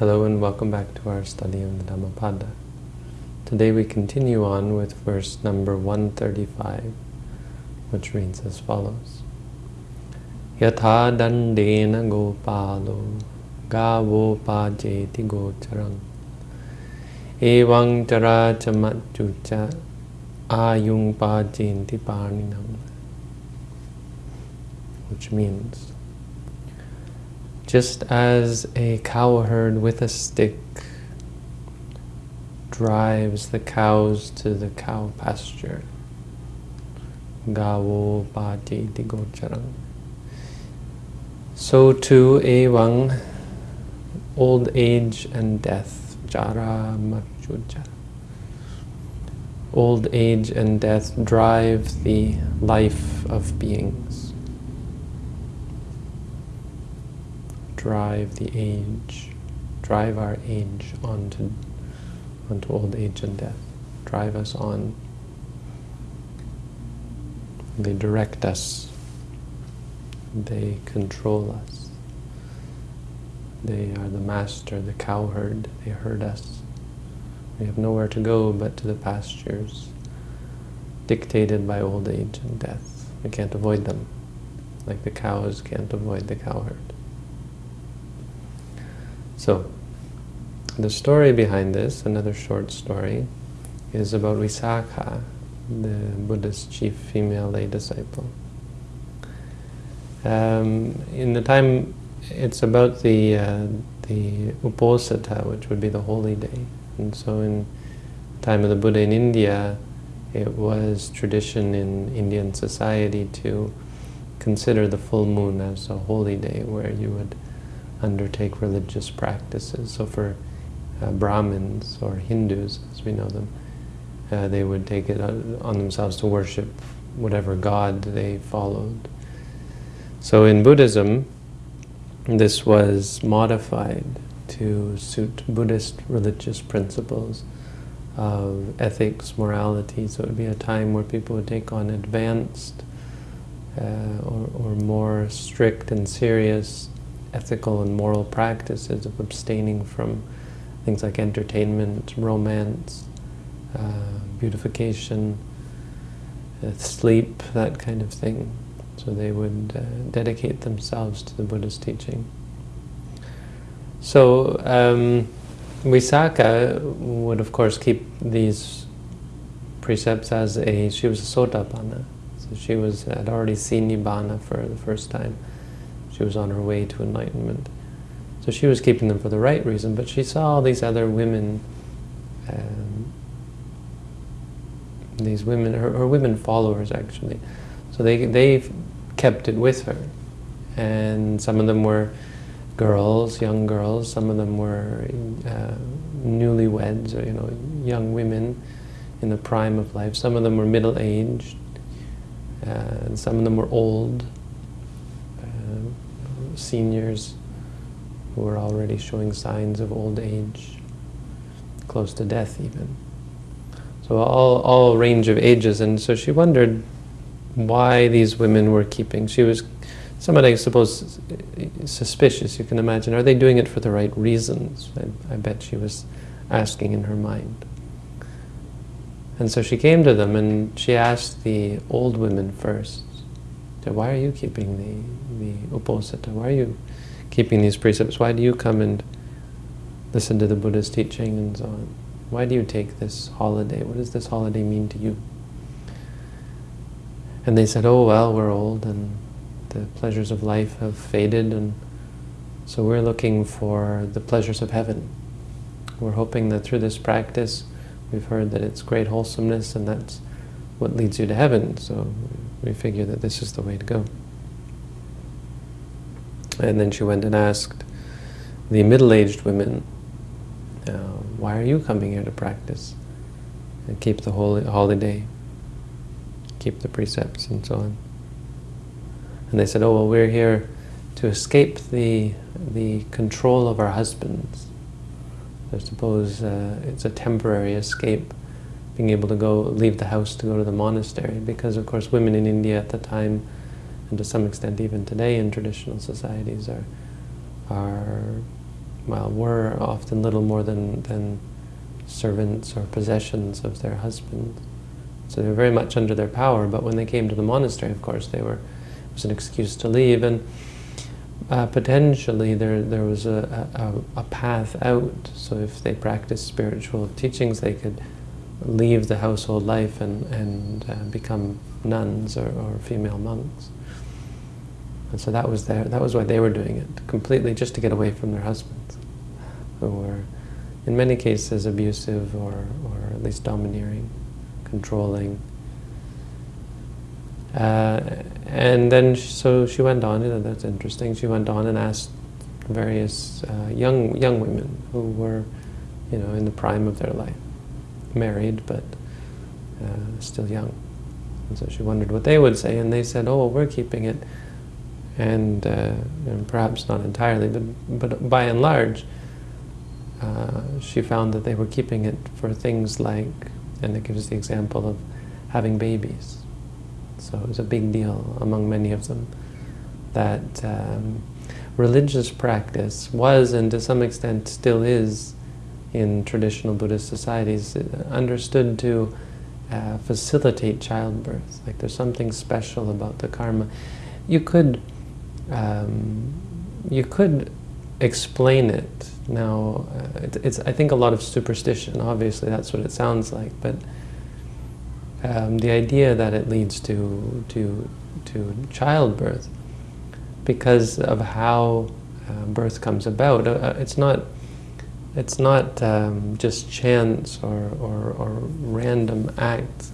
Hello and welcome back to our study of the Dhammapada. Today we continue on with verse number 135, which reads as follows. Yatha dandena gopalo gavo pajeti gocharam evang chara chamatchucha ayung pajenti parninam which means just as a cowherd with a stick drives the cows to the cow pasture. Gavo pati digocharam. So too, evang, old age and death, jara machuja. Old age and death drive the life of beings. Drive the age, drive our age onto, onto old age and death, drive us on. They direct us, they control us. They are the master, the cowherd, they herd us. We have nowhere to go but to the pastures, dictated by old age and death. We can't avoid them, like the cows can't avoid the cowherd. So, the story behind this, another short story, is about Visakha, the Buddha's chief female lay disciple. Um, in the time, it's about the uh, the Uposatha, which would be the holy day. And so in the time of the Buddha in India, it was tradition in Indian society to consider the full moon as a holy day, where you would undertake religious practices. So for uh, Brahmins or Hindus, as we know them, uh, they would take it on themselves to worship whatever god they followed. So in Buddhism, this was modified to suit Buddhist religious principles of ethics, morality. So it would be a time where people would take on advanced uh, or, or more strict and serious ethical and moral practices of abstaining from things like entertainment, romance, uh, beautification, uh, sleep, that kind of thing. So they would uh, dedicate themselves to the Buddha's teaching. So um, Visakha would of course keep these precepts as a, she was a Sotapanna. So she was had already seen Nibbana for the first time. She was on her way to enlightenment. So she was keeping them for the right reason, but she saw these other women, um, these women, her, her, women followers actually. So they, they kept it with her. And some of them were girls, young girls, some of them were uh, newlyweds, or you know, young women in the prime of life. Some of them were middle-aged, uh, and some of them were old seniors who were already showing signs of old age, close to death even. So all, all range of ages, and so she wondered why these women were keeping. She was somewhat, I suppose, suspicious, you can imagine. Are they doing it for the right reasons? I, I bet she was asking in her mind. And so she came to them and she asked the old women first, why are you keeping the, the uposatha? Why are you keeping these precepts? Why do you come and listen to the Buddha's teaching and so on? Why do you take this holiday? What does this holiday mean to you? And they said, oh, well, we're old and the pleasures of life have faded and so we're looking for the pleasures of heaven. We're hoping that through this practice, we've heard that it's great wholesomeness and that's what leads you to heaven. So we figure that this is the way to go. And then she went and asked the middle-aged women, uh, why are you coming here to practice and keep the holy holiday, keep the precepts and so on? And they said, oh, well, we're here to escape the, the control of our husbands. I suppose uh, it's a temporary escape being able to go, leave the house to go to the monastery, because of course women in India at the time, and to some extent even today in traditional societies, are, are well, were often little more than, than servants or possessions of their husbands. So they were very much under their power, but when they came to the monastery, of course, they were, it was an excuse to leave, and uh, potentially there, there was a, a, a path out. So if they practiced spiritual teachings, they could leave the household life and, and uh, become nuns or, or female monks. And so that was their, that was why they were doing it, completely just to get away from their husbands, who were in many cases abusive or, or at least domineering, controlling. Uh, and then, so she went on, you know, that's interesting, she went on and asked various uh, young, young women who were, you know, in the prime of their life, married but uh, still young. And so she wondered what they would say, and they said, oh, we're keeping it, and, uh, and perhaps not entirely, but, but by and large, uh, she found that they were keeping it for things like, and it gives the example of having babies. So it was a big deal among many of them that um, religious practice was, and to some extent still is, in traditional Buddhist societies, understood to uh, facilitate childbirth. Like there's something special about the karma. You could, um, you could explain it. Now, uh, it, it's I think a lot of superstition. Obviously, that's what it sounds like. But um, the idea that it leads to to to childbirth because of how uh, birth comes about. Uh, it's not it's not um, just chance or, or, or random acts,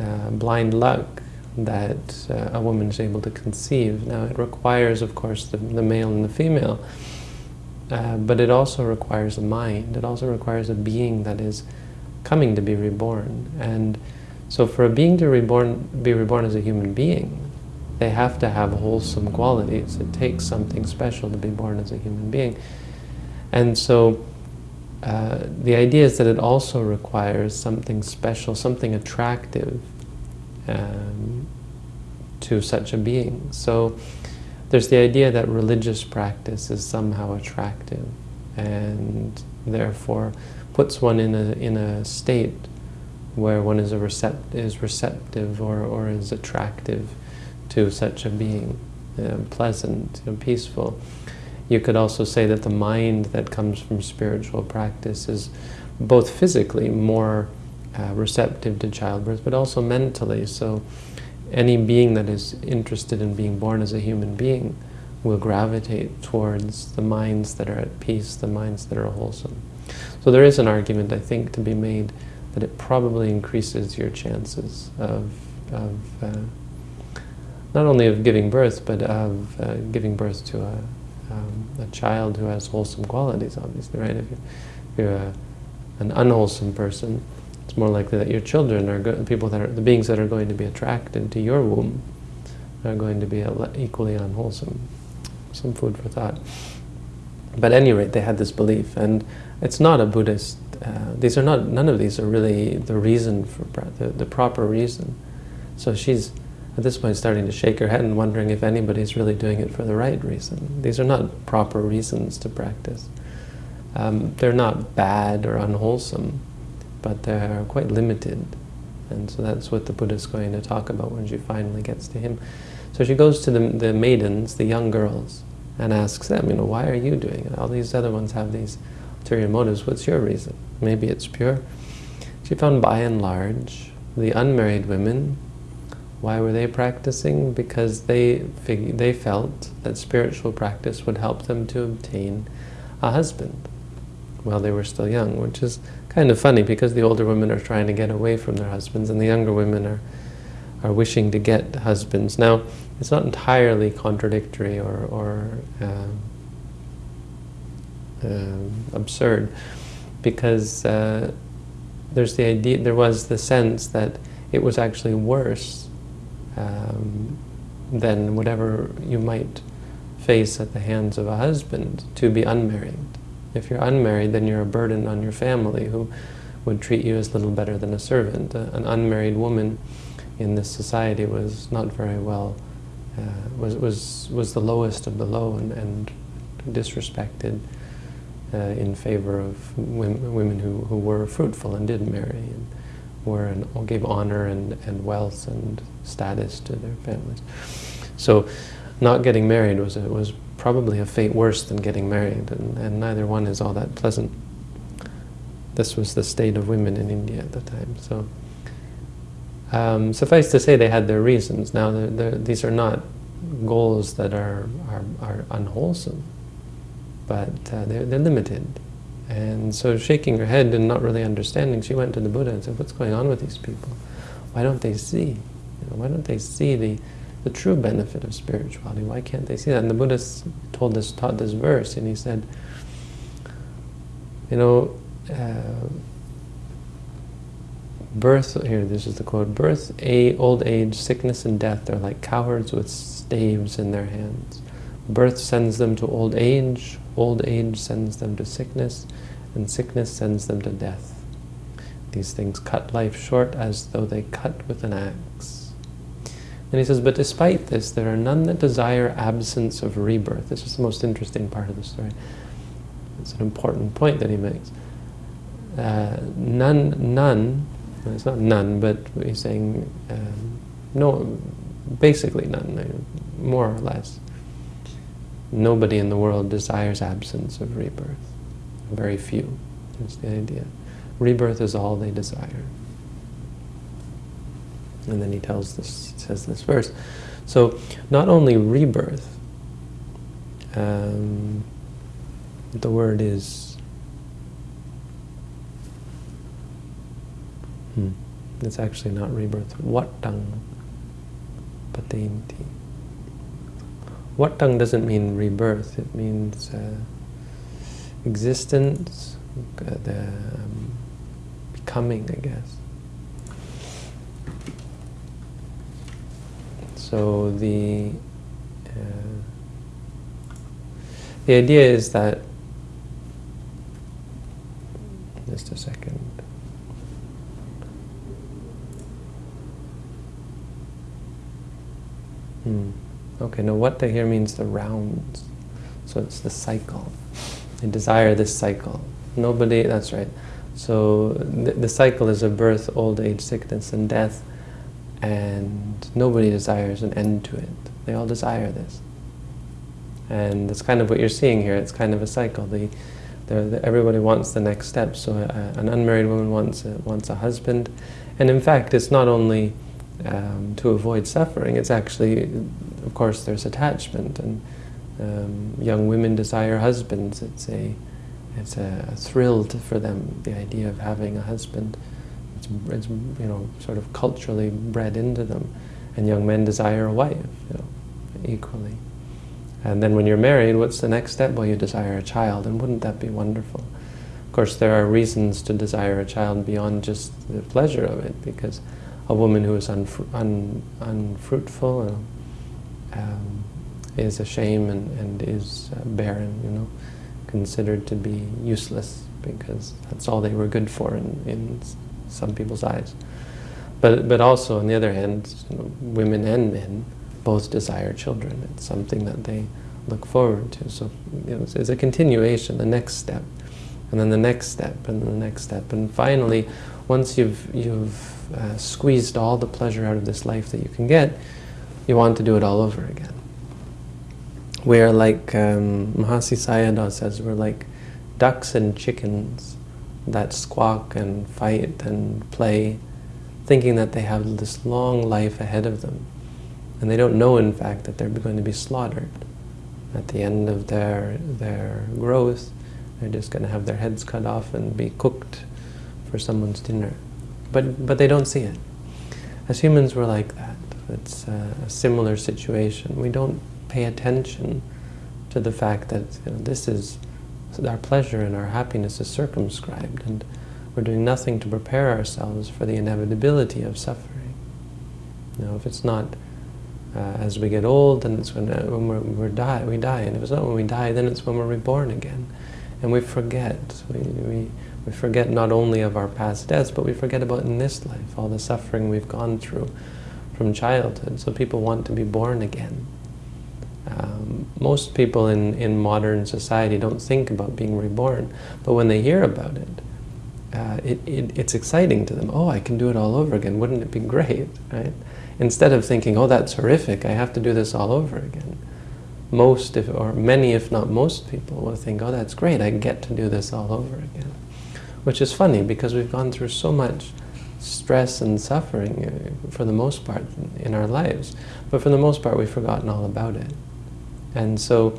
uh, blind luck that uh, a woman is able to conceive. Now it requires, of course, the, the male and the female, uh, but it also requires a mind. It also requires a being that is coming to be reborn. And so for a being to reborn, be reborn as a human being, they have to have wholesome qualities. It takes something special to be born as a human being. And so uh, the idea is that it also requires something special, something attractive um, to such a being. So there's the idea that religious practice is somehow attractive and therefore puts one in a, in a state where one is, a recept is receptive or, or is attractive to such a being, uh, pleasant, and peaceful. You could also say that the mind that comes from spiritual practice is both physically more uh, receptive to childbirth, but also mentally. So any being that is interested in being born as a human being will gravitate towards the minds that are at peace, the minds that are wholesome. So there is an argument, I think, to be made that it probably increases your chances of, of uh, not only of giving birth, but of uh, giving birth to a, um, a child who has wholesome qualities, obviously, right? If you're, a, an unwholesome person, it's more likely that your children are good, people that are the beings that are going to be attracted to your womb are going to be equally unwholesome. Some food for thought. But at any rate, they had this belief, and it's not a Buddhist. Uh, these are not. None of these are really the reason for the, the proper reason. So she's at this point starting to shake her head and wondering if anybody's really doing it for the right reason. These are not proper reasons to practice. Um, they're not bad or unwholesome, but they're quite limited. And so that's what the Buddha is going to talk about when she finally gets to him. So she goes to the, the maidens, the young girls, and asks them, you know, why are you doing it? All these other ones have these ulterior motives. What's your reason? Maybe it's pure. She found by and large, the unmarried women why were they practicing? Because they, they felt that spiritual practice would help them to obtain a husband while they were still young, which is kind of funny because the older women are trying to get away from their husbands and the younger women are, are wishing to get husbands. Now, it's not entirely contradictory or, or uh, uh, absurd because uh, there's the idea, there was the sense that it was actually worse um, than whatever you might face at the hands of a husband to be unmarried. If you're unmarried, then you're a burden on your family who would treat you as little better than a servant. Uh, an unmarried woman in this society was not very well, uh, was, was, was the lowest of the low and, and disrespected. uh, in favor of women, women who, who were fruitful and did marry and were and gave honor and, and wealth and status to their families. So not getting married was a, was probably a fate worse than getting married, and, and neither one is all that pleasant. This was the state of women in India at the time. So um, suffice to say, they had their reasons. Now, they're, they're, these are not goals that are, are, are unwholesome, but uh, they're, they're limited. And so shaking her head and not really understanding, she went to the Buddha and said, what's going on with these people? Why don't they see? You know, why don't they see the, the true benefit of spirituality? Why can't they see that? And the Buddha told this, taught this verse, and he said, you know, uh, birth, here, this is the quote, birth, a, old age, sickness, and death are like cowards with staves in their hands. Birth sends them to old age, old age sends them to sickness, and sickness sends them to death. These things cut life short as though they cut with an axe. And he says, but despite this, there are none that desire absence of rebirth. This is the most interesting part of the story. It's an important point that he makes. Uh, none, none, it's not none, but he's saying um, no, basically none, more or less. Nobody in the world desires absence of rebirth. Very few. That's the idea. Rebirth is all they desire. And then he tells this, says this verse. So, not only rebirth, um, the word is, hmm, it's actually not rebirth, wattang patinti. Wattang doesn't mean rebirth, it means uh, existence, uh, the um, becoming, I guess. So the uh, the idea is that just a second. Hmm. Okay, now what they here means the rounds. So it's the cycle. They desire this cycle. Nobody, that's right. So the, the cycle is of birth, old age, sickness, and death and nobody desires an end to it. They all desire this. And that's kind of what you're seeing here. It's kind of a cycle. The, the, the everybody wants the next step. So uh, an unmarried woman wants a, wants a husband. And in fact, it's not only um, to avoid suffering, it's actually, of course, there's attachment. And um, young women desire husbands. It's a, it's a, a thrill for them, the idea of having a husband it's it's you know sort of culturally bred into them, and young men desire a wife, you know, equally. And then when you're married, what's the next step? Well, you desire a child, and wouldn't that be wonderful? Of course, there are reasons to desire a child beyond just the pleasure of it, because a woman who is unfru un unfruitful um, is a shame and, and is uh, barren, you know, considered to be useless, because that's all they were good for in, in some people's eyes. But, but also, on the other hand, you know, women and men both desire children. It's something that they look forward to. So you know, it's, it's, a continuation, the next step, and then the next step, and the next step. And finally, once you've, you've uh, squeezed all the pleasure out of this life that you can get, you want to do it all over again. We are like, um, Mahasi Sayadaw says, we're like ducks and chickens that squawk and fight and play, thinking that they have this long life ahead of them. And they don't know, in fact, that they're going to be slaughtered. At the end of their, their growth, they're just going to have their heads cut off and be cooked for someone's dinner. But, but they don't see it. As humans, we're like that. It's a, similar situation. We don't pay attention to the fact that you know, this is our pleasure and our happiness is circumscribed, and we're doing nothing to prepare ourselves for the inevitability of suffering. You know, if it's not uh, as we get old, then it's when, uh, when we're, we're die, we die, and if it's not when we die, then it's when we're reborn again. And we forget. We, we, we forget not only of our past deaths, but we forget about in this life, all the suffering we've gone through from childhood. So people want to be born again. Um, most people in, in modern society don't think about being reborn, but when they hear about it, uh, it, it, it's exciting to them. Oh, I can do it all over again. Wouldn't it be great, right? Instead of thinking, oh, that's horrific, I have to do this all over again. Most, if, or many, if not most people, will think, oh, that's great, I get to do this all over again. Which is funny, because we've gone through so much stress and suffering, uh, for the most part, in our lives. But for the most part, we've forgotten all about it. And so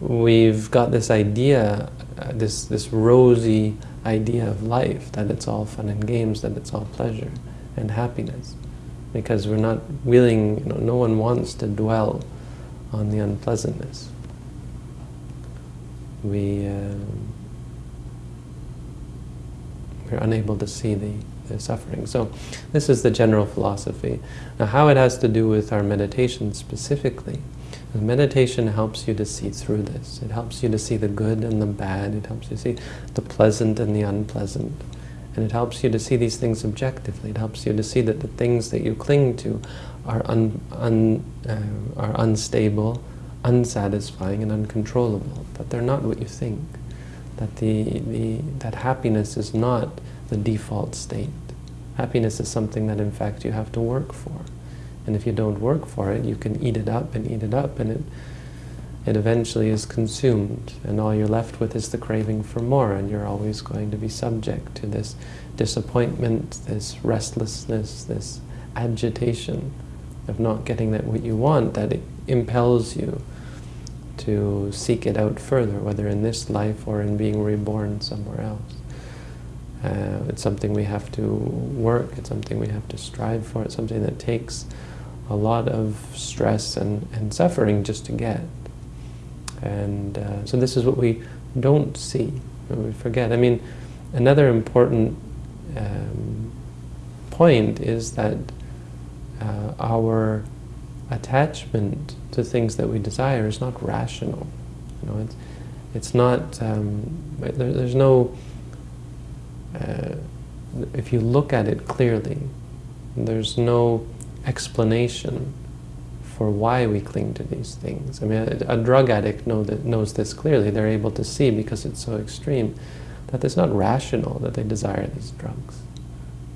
we've got this idea, uh, this, this rosy idea of life, that it's all fun and games, that it's all pleasure and happiness. Because we're not willing, you know, no one wants to dwell on the unpleasantness. We, uh, we're unable to see the, the suffering. So this is the general philosophy. Now how it has to do with our meditation specifically Meditation helps you to see through this. It helps you to see the good and the bad. It helps you see the pleasant and the unpleasant. And it helps you to see these things objectively. It helps you to see that the things that you cling to are, un, un, uh, are unstable, unsatisfying, and uncontrollable. That they're not what you think. That, the, the, that happiness is not the default state. Happiness is something that, in fact, you have to work for. And if you don't work for it, you can eat it up and eat it up, and it, it eventually is consumed. And all you're left with is the craving for more, and you're always going to be subject to this disappointment, this restlessness, this agitation of not getting that what you want, that it impels you to seek it out further, whether in this life or in being reborn somewhere else. Uh, it's something we have to work, it's something we have to strive for, it's something that takes a lot of stress and, and suffering just to get. And uh, so this is what we don't see, we forget. I mean, another important um, point is that uh, our attachment to things that we desire is not rational. You know, it's, it's not, um, there, there's no, uh, if you look at it clearly, there's no explanation for why we cling to these things. I mean, a, a drug addict know that, knows this clearly. They're able to see, because it's so extreme, that it's not rational that they desire these drugs.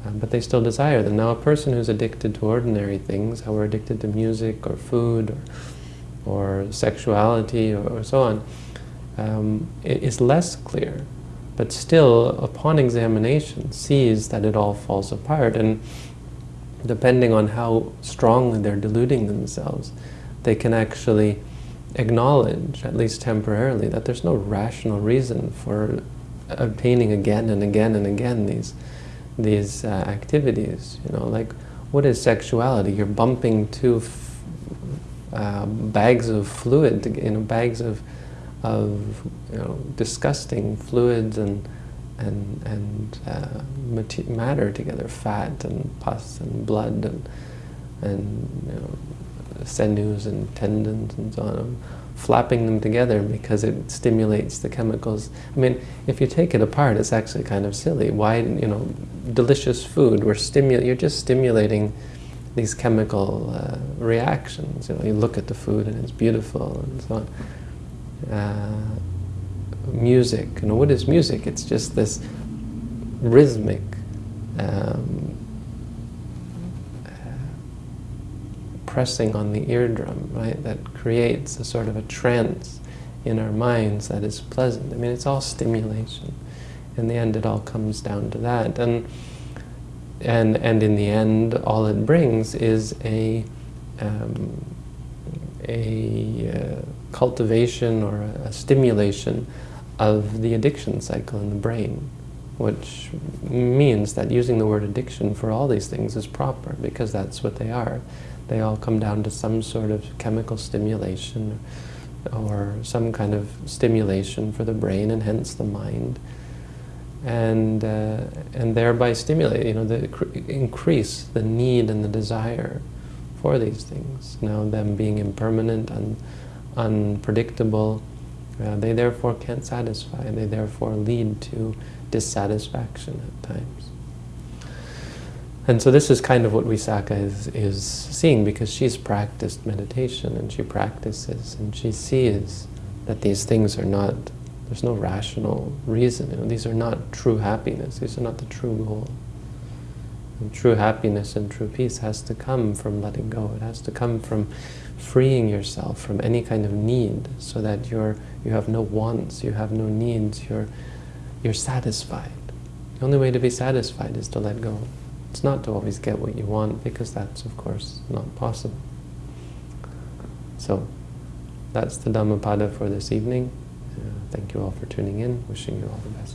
Um, but they still desire them. Now, a person who's addicted to ordinary things, how we're addicted to music or food or, or sexuality or, or, so on, um, is less clear. But still, upon examination, sees that it all falls apart. And depending on how strongly they're deluding themselves, they can actually acknowledge, at least temporarily, that there's no rational reason for obtaining again and again and again these these uh, activities. You know, like what is sexuality? You're bumping two uh, bags of fluid, you know, bags of of you know disgusting fluids and and, and uh, matter together, fat and pus and blood and, and you know, sinews and tendons and so on, flapping them together because it stimulates the chemicals. I mean, if you take it apart, it's actually kind of silly. Why, you know, delicious food, we're you're just stimulating these chemical uh, reactions. You know, you look at the food and it's beautiful and so on. Uh, music. You know, what is music? It's just this rhythmic um, uh, pressing on the eardrum, right? That creates a sort of a trance in our minds that is pleasant. I mean, it's all stimulation. In the end, it all comes down to that. And and and in the end, all it brings is a um, a uh, cultivation or a, stimulation of the addiction cycle in the brain, which means that using the word addiction for all these things is proper, because that's what they are. They all come down to some sort of chemical stimulation or some kind of stimulation for the brain and hence the mind. And, uh, and thereby stimulate, you know, the, increase the need and the desire for these things. Now them being impermanent and unpredictable, uh, they therefore can't satisfy, they therefore lead to dissatisfaction at times. And so this is kind of what Visakha is, is seeing because she's practiced meditation and she practices and she sees that these things are not, there's no rational reason. You know, these are not true happiness. These are not the true goal. And true happiness and true peace has to come from letting go. It has to come from freeing yourself from any kind of need so that you're, you have no wants, you have no needs, you're, you're satisfied. The only way to be satisfied is to let go. It's not to always get what you want, because that's, of course, not possible. So, that's the Dhammapada for this evening. Uh, thank you all for tuning in. Wishing you all the best.